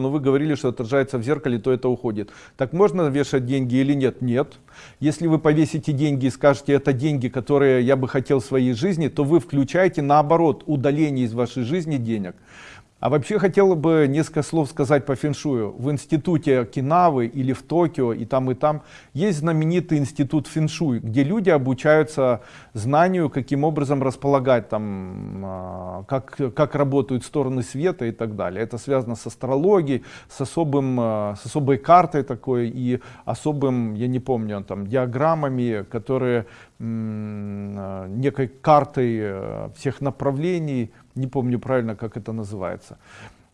но вы говорили, что отражается в зеркале, то это уходит. Так можно вешать деньги или нет? Нет. Если вы повесите деньги и скажете, это деньги, которые я бы хотел в своей жизни, то вы включаете наоборот удаление из вашей жизни денег. А вообще хотел бы несколько слов сказать по феншую. В институте Кинавы или в Токио и там и там есть знаменитый институт феншуй, где люди обучаются знанию, каким образом располагать, там, а, как, как работают стороны света и так далее. Это связано с астрологией, с, особым, а, с особой картой такой и особым, я не помню, там, диаграммами, которые некой картой э, всех направлений не помню правильно, как это называется.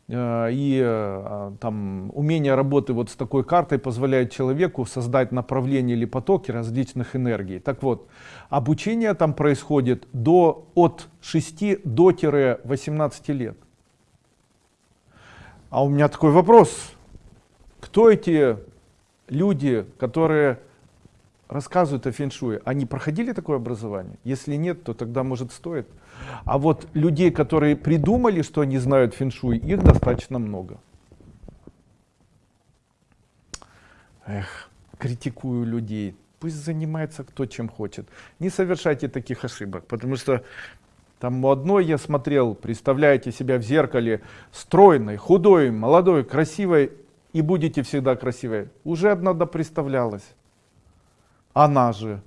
Э, и э, там умение работы вот с такой картой позволяет человеку создать направление или потоки различных энергий. Так вот, обучение там происходит до, от 6 до 18 лет. А у меня такой вопрос. Кто эти люди, которые рассказывают о феншуе? Они проходили такое образование? Если нет, то тогда может стоит. А вот людей, которые придумали, что они знают феншуй, их достаточно много. Эх, критикую людей. Пусть занимается кто чем хочет. Не совершайте таких ошибок, потому что там у одной я смотрел, представляете себя в зеркале стройной, худой, молодой, красивой, и будете всегда красивой. Уже одна допредставлялась. Она же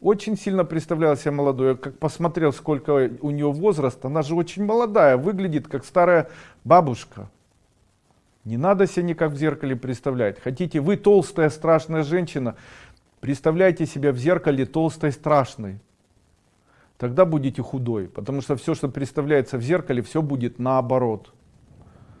очень сильно представляла себя молодой. Я как посмотрел, сколько у нее возраст, она же очень молодая, выглядит как старая бабушка. Не надо себя никак в зеркале представлять. Хотите, вы толстая, страшная женщина, представляйте себя в зеркале толстой, страшной. Тогда будете худой, потому что все, что представляется в зеркале, все будет наоборот.